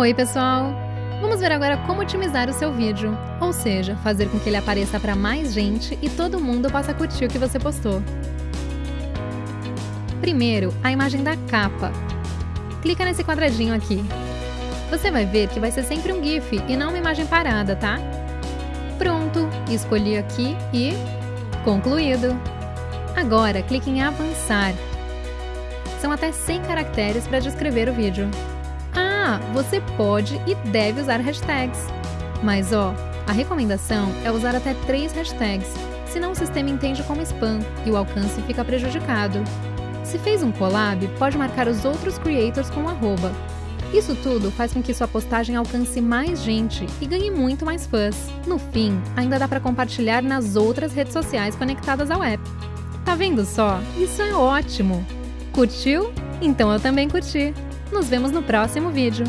Oi, pessoal! Vamos ver agora como otimizar o seu vídeo, ou seja, fazer com que ele apareça para mais gente e todo mundo possa curtir o que você postou. Primeiro, a imagem da capa. Clica nesse quadradinho aqui. Você vai ver que vai ser sempre um GIF e não uma imagem parada, tá? Pronto, escolhi aqui e... concluído! Agora, clique em avançar. São até 100 caracteres para descrever o vídeo. Você pode e deve usar hashtags. Mas ó, a recomendação é usar até três hashtags, senão o sistema entende como spam e o alcance fica prejudicado. Se fez um collab, pode marcar os outros creators com um arroba. Isso tudo faz com que sua postagem alcance mais gente e ganhe muito mais fãs. No fim, ainda dá para compartilhar nas outras redes sociais conectadas ao app. Tá vendo só? Isso é ótimo! Curtiu? Então eu também curti! Nos vemos no próximo vídeo.